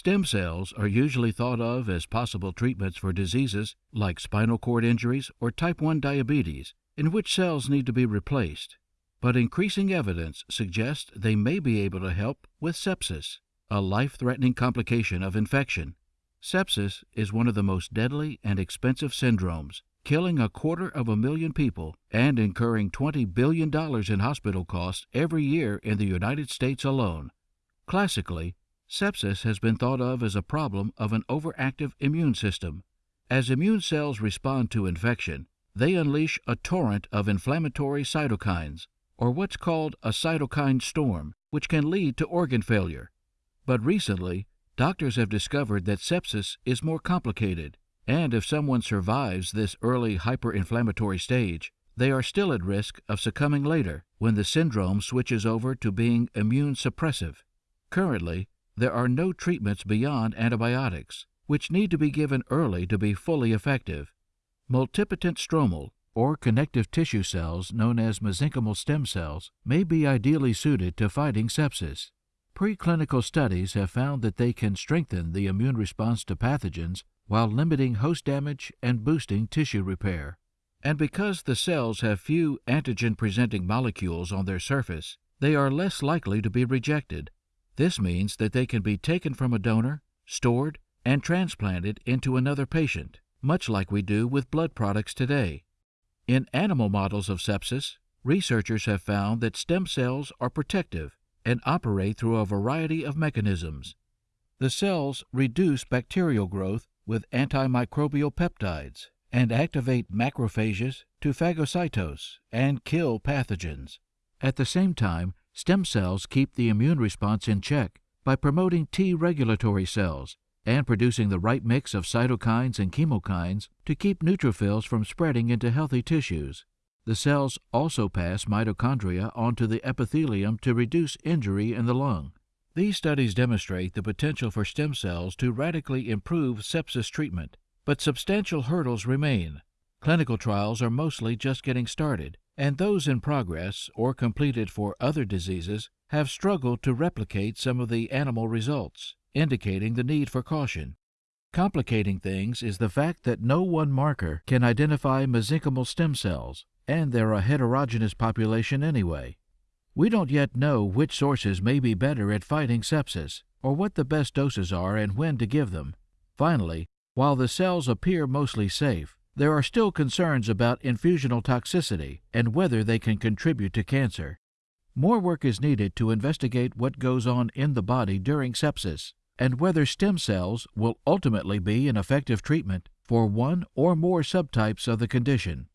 Stem cells are usually thought of as possible treatments for diseases like spinal cord injuries or type 1 diabetes, in which cells need to be replaced. But increasing evidence suggests they may be able to help with sepsis, a life threatening complication of infection. Sepsis is one of the most deadly and expensive syndromes, killing a quarter of a million people and incurring $20 billion in hospital costs every year in the United States alone. Classically, Sepsis has been thought of as a problem of an overactive immune system. As immune cells respond to infection, they unleash a torrent of inflammatory cytokines, or what's called a cytokine storm, which can lead to organ failure. But recently, doctors have discovered that sepsis is more complicated, and if someone survives this early hyperinflammatory stage, they are still at risk of succumbing later when the syndrome switches over to being immune suppressive. Currently, there are no treatments beyond antibiotics, which need to be given early to be fully effective. Multipotent stromal, or connective tissue cells known as mesenchymal stem cells, may be ideally suited to fighting sepsis. Preclinical studies have found that they can strengthen the immune response to pathogens while limiting host damage and boosting tissue repair. And because the cells have few antigen presenting molecules on their surface, they are less likely to be rejected this means that they can be taken from a donor, stored, and transplanted into another patient, much like we do with blood products today. In animal models of sepsis, researchers have found that stem cells are protective and operate through a variety of mechanisms. The cells reduce bacterial growth with antimicrobial peptides and activate macrophages to phagocytose and kill pathogens. At the same time, Stem cells keep the immune response in check by promoting T regulatory cells and producing the right mix of cytokines and chemokines to keep neutrophils from spreading into healthy tissues. The cells also pass mitochondria onto the epithelium to reduce injury in the lung. These studies demonstrate the potential for stem cells to radically improve sepsis treatment, but substantial hurdles remain. Clinical trials are mostly just getting started, and those in progress or completed for other diseases have struggled to replicate some of the animal results, indicating the need for caution. Complicating things is the fact that no one marker can identify mesenchymal stem cells, and they're a heterogeneous population anyway. We don't yet know which sources may be better at fighting sepsis, or what the best doses are and when to give them. Finally, while the cells appear mostly safe, there are still concerns about infusional toxicity and whether they can contribute to cancer. More work is needed to investigate what goes on in the body during sepsis and whether stem cells will ultimately be an effective treatment for one or more subtypes of the condition.